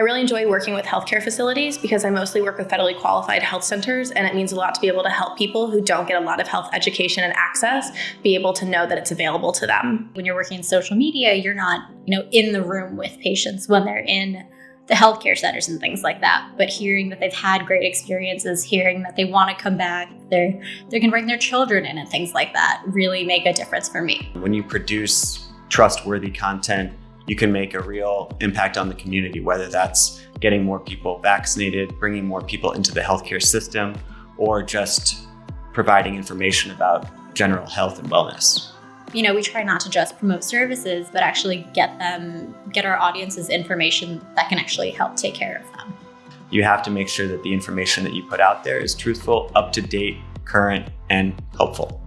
I really enjoy working with healthcare facilities because I mostly work with federally qualified health centers, and it means a lot to be able to help people who don't get a lot of health education and access be able to know that it's available to them. When you're working in social media, you're not, you know, in the room with patients when they're in the healthcare centers and things like that. But hearing that they've had great experiences, hearing that they want to come back, they're they can bring their children in and things like that really make a difference for me. When you produce trustworthy content, you can make a real impact on the community, whether that's getting more people vaccinated, bringing more people into the healthcare system, or just providing information about general health and wellness you know, we try not to just promote services, but actually get them, get our audiences information that can actually help take care of them. You have to make sure that the information that you put out there is truthful, up to date, current, and helpful.